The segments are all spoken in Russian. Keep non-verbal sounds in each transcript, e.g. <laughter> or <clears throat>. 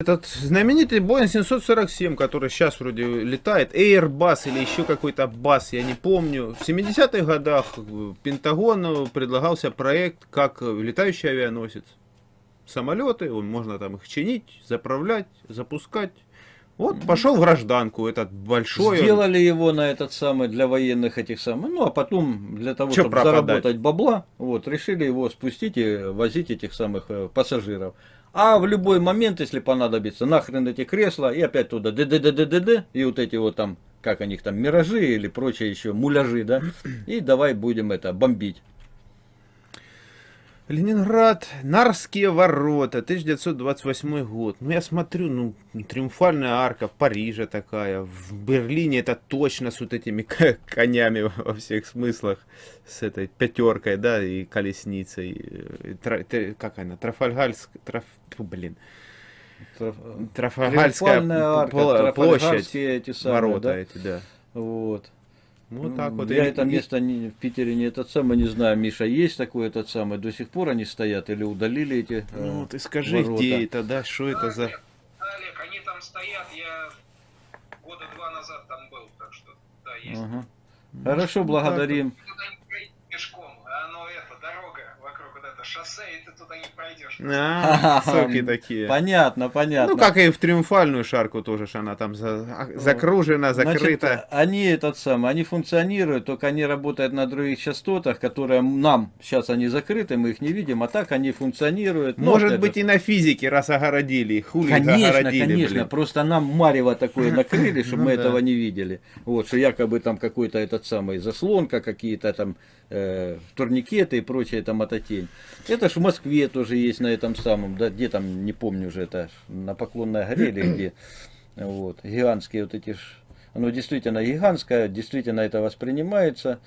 Этот знаменитый Boeing 747, который сейчас вроде летает, Airbus или еще какой-то бас, я не помню. В 70-х годах Пентагону предлагался проект как летающий авианосец. Самолеты, можно там их чинить, заправлять, запускать. Вот пошел в гражданку этот большой. Сделали его на этот самый для военных этих самых. Ну а потом для того, Че чтобы пропадать? заработать бабла, вот решили его спустить и возить этих самых э, пассажиров. А в любой момент, если понадобится, нахрен эти кресла, и опять туда д д д д д д и вот эти вот там, как они них там, миражи или прочие еще муляжи, да, и давай будем это бомбить. Ленинград, Нарские ворота, 1928 год. Ну, я смотрю, ну, триумфальная арка в Париже такая, в Берлине это точно с вот этими конями во всех смыслах, с этой пятеркой, да, и колесницей. И, тра, как она, Трафальгальск, траф, блин. Траф, Трафальгальская арка, площадь, эти самые, ворота да? эти, да. Вот. Вот так вот. Я это место не, в Питере не этот самый, не знаю, Миша, есть такой этот самый, до сих пор они стоят или удалили эти Ну, э, ты скажи, ворота. где это, да, что это за... Олег, они там стоят, я года два назад там был, так что, да, есть. Ага. Хорошо, ну, благодарим. Пешком, а оно это, дорога вокруг вот это шоссе, и ты туда не пройдешь. А, соки такие. Понятно, понятно. Ну, как и в Триумфальную шарку тоже, она там за, а, закружена, закрыта. Значит, они этот самый, они функционируют, только они работают на других частотах, которые нам, сейчас они закрыты, мы их не видим, а так они функционируют. Ну, Может быть и на физике, раз огородили, хули Конечно, огородили, конечно, блин. просто нам марево такое <laughs> накрыли, чтобы ну, мы да. этого не видели. Вот, что якобы там какой-то этот самый заслонка, какие-то там э, турникеты и прочая там мототень. Это ж в Москве тоже есть на этом самом, да, где там, не помню уже, это на Поклонной горе или где, вот, гигантские вот эти ж, оно действительно гигантское, действительно это воспринимается,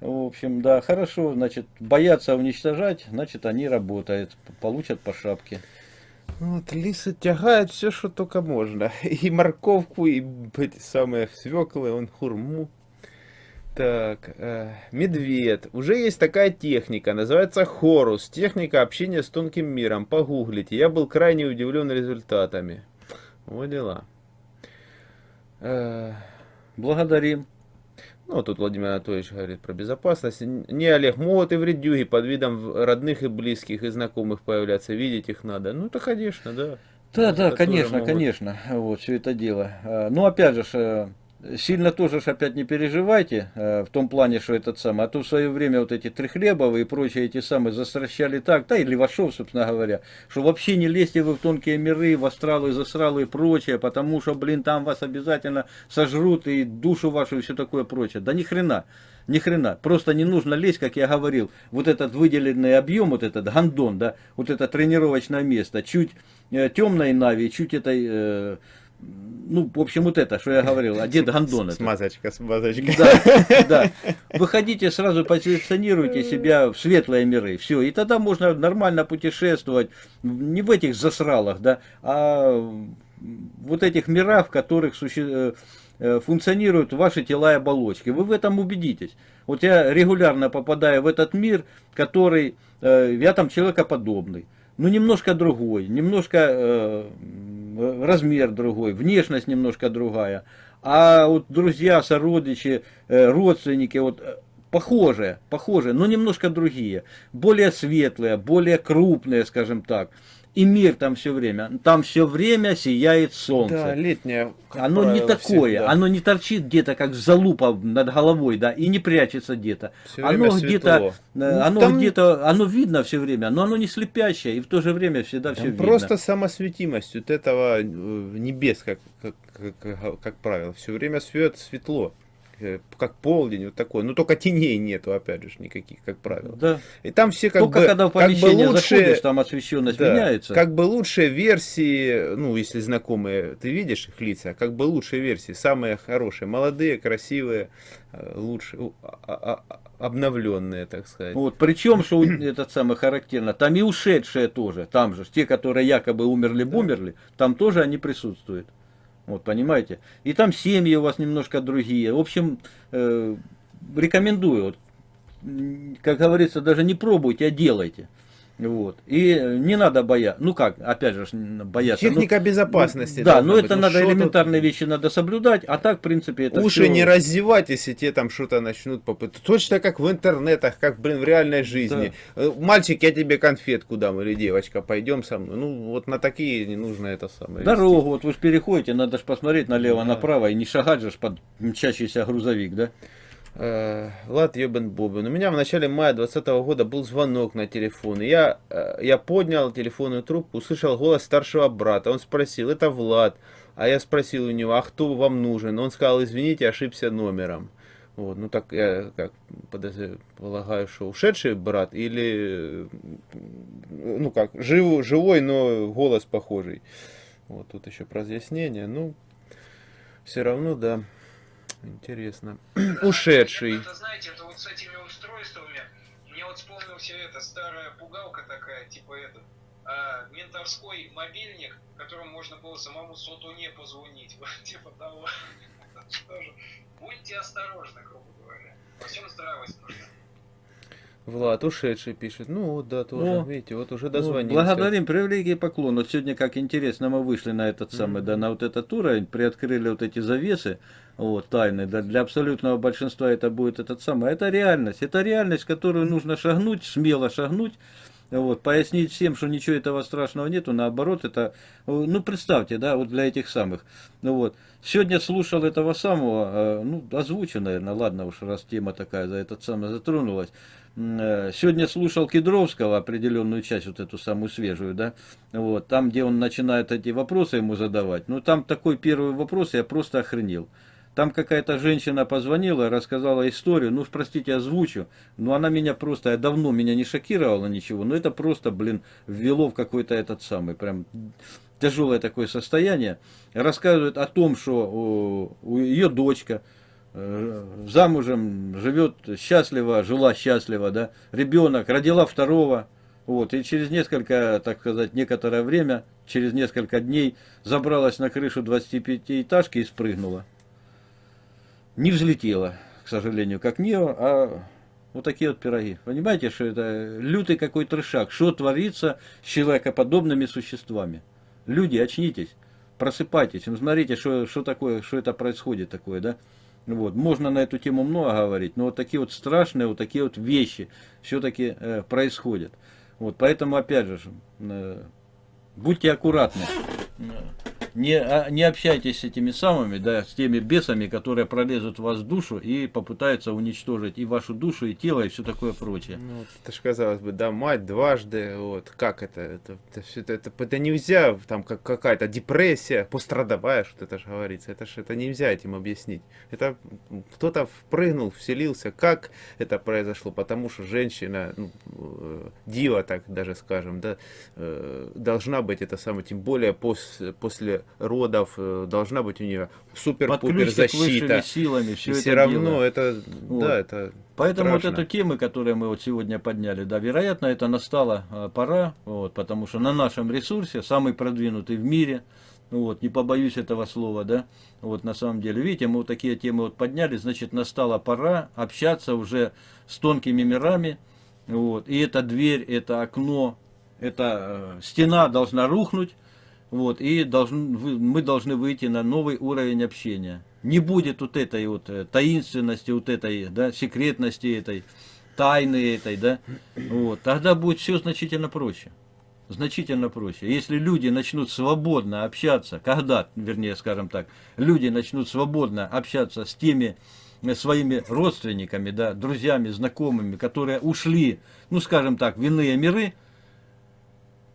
в общем, да, хорошо, значит, боятся уничтожать, значит, они работают, получат по шапке. Вот, лисы тягают все, что только можно. <laughs> И морковку, и эти самые свеклы, он хурму. Так, э, медведь. Уже есть такая техника, называется хорус. Техника общения с тонким миром. Погуглите. Я был крайне удивлен результатами. Вот дела. Э, благодарим. Ну, тут Владимир Анатольевич говорит про безопасность. Не, Олег, могут и вредюги под видом родных и близких и знакомых появляться. Видеть их надо. Ну, то, конечно, да. Да, да, конечно, могут... конечно. Вот, все это дело. Э, ну, опять же, э, Сильно тоже ж опять не переживайте, э, в том плане, что этот самый, а то в свое время вот эти Трехлебовы и прочие эти самые застращали так, да и Левашов, собственно говоря, что вообще не лезьте вы в тонкие миры, в астралы, засралы и прочее, потому что, блин, там вас обязательно сожрут и душу вашу и все такое прочее. Да ни хрена, ни хрена, просто не нужно лезть, как я говорил, вот этот выделенный объем, вот этот гандон, да, вот это тренировочное место, чуть э, темной нави, чуть этой... Э, ну, в общем, вот это, что я говорил, одет гондон. Смазочка, смазочка. Да, да. Выходите, сразу позиционируйте себя в светлые миры, все, и тогда можно нормально путешествовать, не в этих засралах, да, а вот этих мирах, в которых суще... Э, функционируют ваши тела и оболочки. Вы в этом убедитесь. Вот я регулярно попадаю в этот мир, который, э, я там человекоподобный ну немножко другой, немножко э, размер другой, внешность немножко другая. А вот друзья, сородичи, э, родственники, вот э, похожие, похожие, но немножко другие, более светлые, более крупные, скажем так и мир там все время. Там все время сияет солнце. Да, летнее. Оно правило, не такое, всегда. оно не торчит где-то как залупа над головой, да, и не прячется где-то. Оно где-то, э, ну, оно там... где-то, оно видно все время, но оно не слепящее, и в то же время всегда там все видно. Просто самосветимость вот этого э, небес, как, как, как, как правило, все время свет, светло. Э, как полдень, вот такой. Но только теней нету, опять же, никаких, как правило. Да. И там все как только бы... когда в помещение как бы лучше, заходишь, там освещенность да, меняется. Как бы лучшие версии, ну, если знакомые, ты видишь их лица, как бы лучшие версии, самые хорошие, молодые, красивые, э, лучшие, а, а, обновленные, так сказать. Вот, причем, что это самое характерно, там и ушедшие тоже, там же, те, которые якобы умерли-бумерли, да. там тоже они присутствуют. Вот, понимаете? И там семьи у вас немножко другие. В общем, э, рекомендую. Как говорится, даже не пробуйте, а делайте. Вот. И не надо бояться. Ну как, опять же, бояться. Техника ну, безопасности. Да, но быть. это Ну, надо что элементарные вещи надо соблюдать, а так, в принципе, это Уши всё- не раздевать, если тебе там что-то начнут попытать. Точно как в интернетах, как, блин, в реальной жизни. Э, Мальчик, я тебе конфетку дам, или девочка, пойдем со мной. Ну, вот на такие не нужно это самое. вести. Дорогу, вот вы же переходите, надо же посмотреть налево-направо и не шагать же под мчащийся грузовик, да? Э, Влад Ёбен Бобин. У меня в начале мая 2020 года был звонок на телефон. Я, э, я поднял телефонную трубку, услышал голос старшего брата. Он спросил, это Влад. А я спросил у него, а кто вам нужен? Он сказал, извините, ошибся номером. Вот, ну так я как полагаю, что ушедший брат или, ну как, жив, живой, но голос похожий. Вот тут еще про разъяснение. Ну, все равно, да, интересно. <clears throat> Ушедший. Это, знаете, это вот с этими устройствами, мне вот вспомнился это, старая пугалка такая, типа этот, а, ментовской мобильник, которым можно было самому сотуне позвонить, <laughs> вот, типа того. <laughs> Будьте осторожны, грубо говоря. Во всем здравость нужна. Влад, ушедший пишет. Ну вот, да, тоже, О, видите, вот уже Ну, дозвонился. благодарим, привилегии и поклон. Вот сегодня, как интересно, мы вышли на этот самый, да, на вот этот уровень, приоткрыли вот эти завесы, вот, тайны, да, для абсолютного большинства это будет этот самый, это реальность, это реальность, которую нужно шагнуть, смело шагнуть, вот, пояснить всем, что ничего этого страшного нету, наоборот, это, э, ну, представьте, да, вот для этих самых, ну вот, сегодня слушал этого самого, э, ну, озвучу, наверное, ладно уж, раз тема такая за этот самый затронулась, э, Сегодня слушал Кедровского определенную часть, вот эту самую свежую, да, вот, там, где он начинает эти вопросы ему задавать, ну, там такой первый вопрос, я просто охренел. Там какая-то женщина позвонила, рассказала историю, ну, простите, озвучу, но она меня просто, я давно меня не шокировала ничего, но это просто, блин, ввело в какой-то этот самый, прям тяжелое такое состояние. Рассказывает о том, что о, у ее дочка, э, замужем, живет счастливо, жила счастливо, да, ребенок, родила второго, вот, и через несколько, так сказать, некоторое время, через несколько дней забралась на крышу 25-этажки и спрыгнула. Не взлетела, к сожалению, как Нео, а вот такие вот пироги. Понимаете, что это лютый какой трешак, что творится с человекоподобными существами. Люди, очнитесь, просыпайтесь, ну, смотрите, что, что такое, что это происходит такое, да. Вот. Можно на эту тему много говорить, но вот такие вот страшные, вот такие вот вещи все-таки э, происходят. Вот, поэтому, опять же, э, будьте аккуратны. Не, а, не общайтесь с этими самыми, да, с теми бесами, которые пролезут в вас душу и попытаются уничтожить и вашу душу, и тело, и все такое прочее. Ну, вот это ж казалось бы, да, мать дважды, вот, как это, это, это, это, это, нельзя, там, как какая-то депрессия, пострадовая, что это же говорится, это ж, это нельзя этим объяснить. Это кто-то впрыгнул, вселился, как это произошло, потому что женщина, ну, э, дива, так даже скажем, да, э, должна быть это самое, тем более после, после родов, э, должна быть у нее супер-пупер защита. силами, все И это все равно дело. это, Вот. да, это Поэтому страшно. вот эту тему, которую мы вот сегодня подняли, да, вероятно, это настала э, пора, вот, потому что на нашем ресурсе, самый продвинутый в мире, вот, не побоюсь этого слова, да, вот, на самом деле, видите, мы вот такие темы вот подняли, значит, настала пора общаться уже с тонкими мирами, вот, и эта дверь, это окно, эта э, стена должна рухнуть, вот, и должен, мы должны выйти на новый уровень общения. Не будет вот этой вот э, таинственности, вот этой, да, секретности этой, тайны этой, да, вот, тогда будет все значительно проще. Значительно проще. Если люди начнут свободно общаться, когда, вернее, скажем так, люди начнут свободно общаться с теми э, своими родственниками, да, друзьями, знакомыми, которые ушли, ну, скажем так, в иные миры,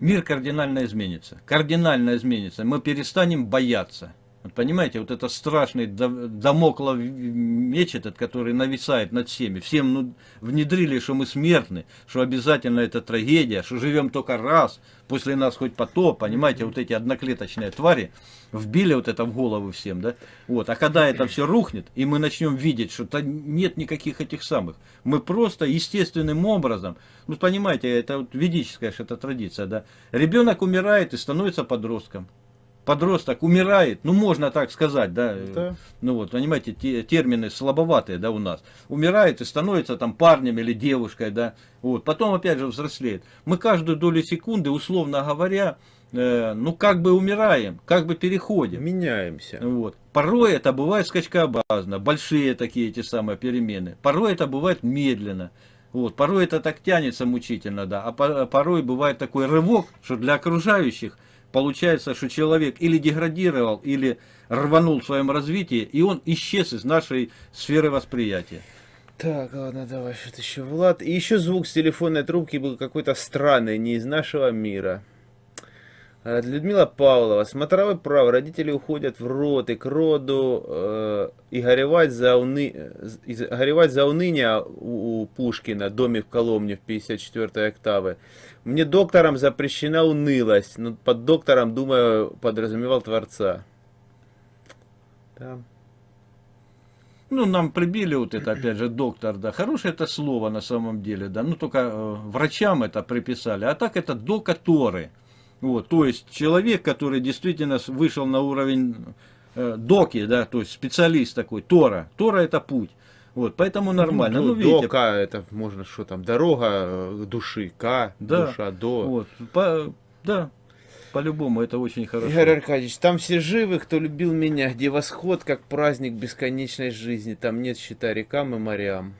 мир кардинально изменится. Кардинально изменится. Мы перестанем бояться. Вот понимаете, вот это страшный дамоклов меч этот, который нависает над всеми. Всем ну, внедрили, что мы смертны, что обязательно это трагедия, что живем только раз, после нас хоть потоп, понимаете, вот эти одноклеточные твари вбили вот это в голову всем, да? Вот, а когда это все рухнет, и мы начнем видеть, что то нет никаких этих самых, мы просто естественным образом, ну понимаете, это вот ведическая это традиция, да? Ребенок умирает и становится подростком. Подросток умирает, ну можно так сказать, да, Да. ну вот, понимаете, те- термины слабоватые, да, у нас, умирает и становится там парнем или девушкой, да, вот, потом опять же взрослеет. Мы каждую долю секунды, условно говоря, э, ну как бы умираем, как бы переходим. Меняемся. Вот. Порой это бывает скачкообразно, большие такие эти самые перемены. Порой это бывает медленно. Вот. Порой это так тянется мучительно, да. А по- порой бывает такой рывок, что для окружающих получается, что человек или деградировал, или рванул в своем развитии, и он исчез из нашей сферы восприятия. Так, ладно, давай, что-то еще, Влад. И еще звук с телефонной трубки был какой-то странный, не из нашего мира. Э, Людмила Павлова. Смотровой прав. Родители уходят в рот и к роду. э, и горевать за, уны... э, и горевать за уныние у, у Пушкина. Доме в Коломне в 54 октавы. Мне доктором запрещена унылость. Но под доктором, думаю, подразумевал Творца. Да. Ну, нам прибили вот это, опять же, доктор, да. Хорошее это слово на самом деле, да. Ну, только э, врачам это приписали. А так это докаторы. Вот, то есть человек, который действительно вышел на уровень э, доки, да, то есть специалист такой, Тора. Тора это путь. Вот, поэтому нормально. Ну, Ну, видите, Дока, это можно что там, дорога э, души, К, Да. душа, до. вот, по- да, по-любому это очень хорошо. Игорь Аркадьевич, там все живы, кто любил меня, где восход, как праздник бесконечной жизни, там нет счета рекам и морям.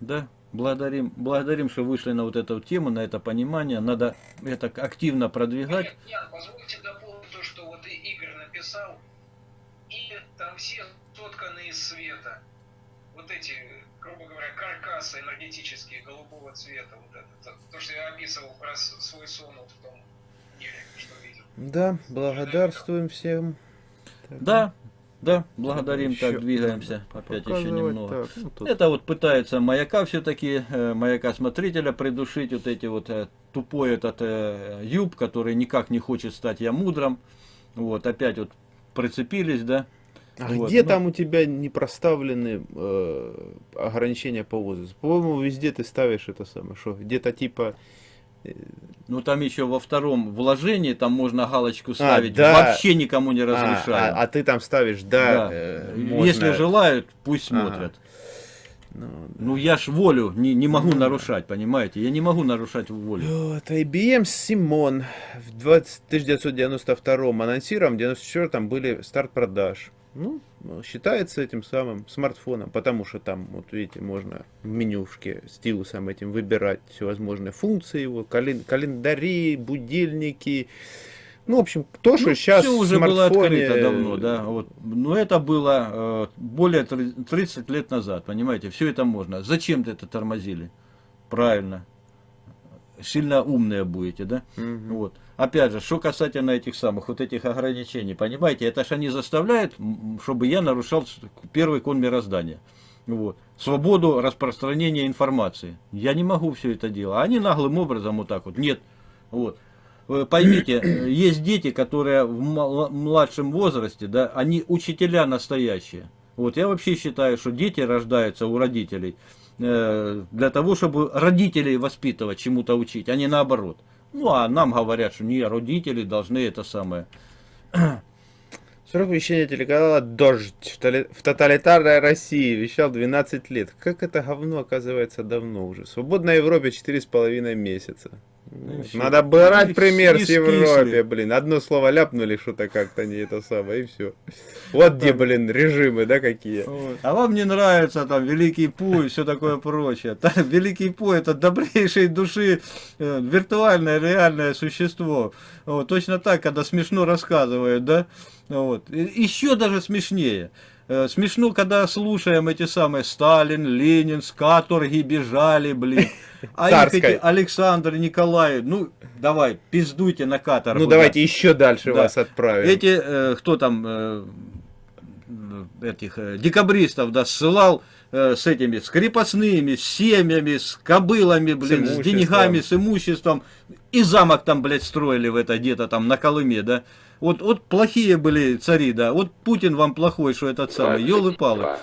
Да, благодарим, благодарим, что вышли на вот эту тему, на это понимание. Надо это активно продвигать. Ян, позвольте дополнить то, что вот Игорь написал. И там все сотканы из света. Вот эти, грубо говоря, каркасы энергетические голубого цвета. Вот это, то, то, что я описывал про свой сон вот в том мире, что видел. Да, благодарствуем всем. Так, Да, да, благодарим, Еще так двигаемся. Опять еще немного. так, ну, тут Это вот пытается маяка все-таки, маяка смотрителя придушить, вот эти вот э, тупой этот э, юб, который никак не хочет стать я мудрым. Вот, опять вот прицепились, да. А Вот, где ну. там у тебя не проставлены э, ограничения по возрасту? По-моему, везде ты ставишь это самое, что где-то типа... Ну там еще во втором вложении, там можно галочку ставить, да. вообще никому не А, разрешаем. а- а ты там ставишь, да, Да. э, Если можно- желают, пусть Ага. смотрят. Ну, Ну я ж волю не, не могу Ну да. нарушать, понимаете? Я не могу нарушать волю. Вот, IBM Simon в 20 1992 анонсирован, в 94 были старт продаж. Ну, считается этим самым смартфоном, потому что там, вот видите, можно в менюшке стилусом этим выбирать всевозможные функции его, кален- календари, будильники. Ну, в общем, то, что Ну, сейчас всё в уже было смартфоне... открыто давно, да. Вот. Но это было э, более три- 30 лет назад, понимаете? Все это можно. Зачем ты это тормозили? Правильно. Сильно умные будете, да? Мгм. Вот. Опять же, что касательно этих самых вот этих ограничений, понимаете, это ж они заставляют, чтобы я нарушал первый кон мироздания. Вот. Свободу распространения информации. Я не могу все это делать. Они наглым образом вот так вот. Нет. Вот. Вы Поймите, э, есть дети, которые в младшем возрасте, да, они учителя настоящие. Вот я вообще считаю, что дети рождаются у родителей э, для того, чтобы родителей воспитывать, чему-то учить, а не наоборот. Ну, а нам говорят, что не, родители должны это самое. <clears throat> Срок вещания телеканала «Дождь» в тоталитарной России вещал 12 лет. Как это говно оказывается давно уже? В свободной Европе 4,5 месяца. Всё. Надо брать <laughs> пример с Европы, скисли. блин. Одно слово ляпнули, что-то как-то не это самое, и все. Вот где, блин, режимы, да, какие. А вам не нравится там Великий Пу и все такое прочее. Великий Пу это добрейшей души э, виртуальное реальное существо. Вот, точно так, когда смешно рассказывают, да? Вот. Еще даже смешнее. Э, Смешно, когда слушаем эти самые Сталин, Ленин, с каторги бежали, блин. А их эти Александр, Николай, ну, давай, пиздуйте на каторгу. Ну да. давайте еще дальше Да. вас отправим. Эти, э, кто там, э, этих э, декабристов, да, ссылал э, с этими, с крепостными, с семьями, с кобылами, блин, с, имуществом. деньгами, с имуществом. И замок там, блядь, строили в это где-то там на Колыме, да. Вот, вот плохие были цари, да. Вот Путин вам плохой, что этот самый, елы-палы.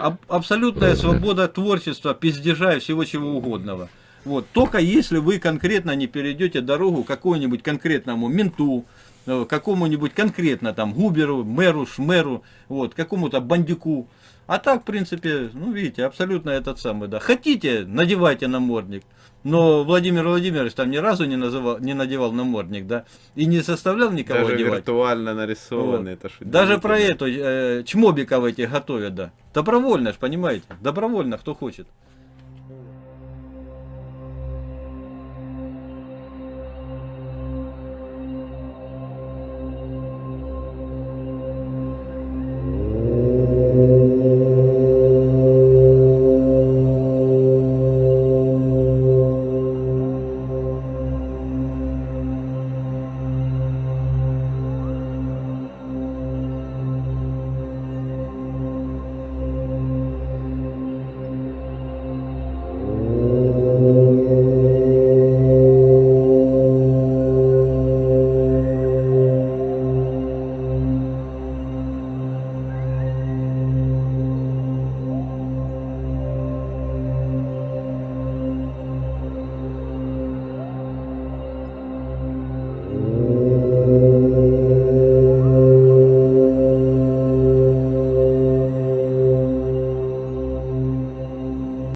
Аб- абсолютная свобода творчества, пиздежа и всего чего угодного. Вот. Только если вы конкретно не перейдете дорогу какому-нибудь конкретному менту, э, какому-нибудь конкретно там губеру, мэру, шмеру, вот, какому-то бандюку. А так, в принципе, ну, видите, абсолютно этот самый, да. Хотите, надевайте намордник. Но Владимир Владимирович там ни разу не, называл, не надевал намордник, да, и не заставлял никого Даже одевать. виртуально нарисованный. Вот. Это ж Даже про эту, э, чмобиков этих готовят, да. Добровольно ж, понимаете? Добровольно, кто хочет.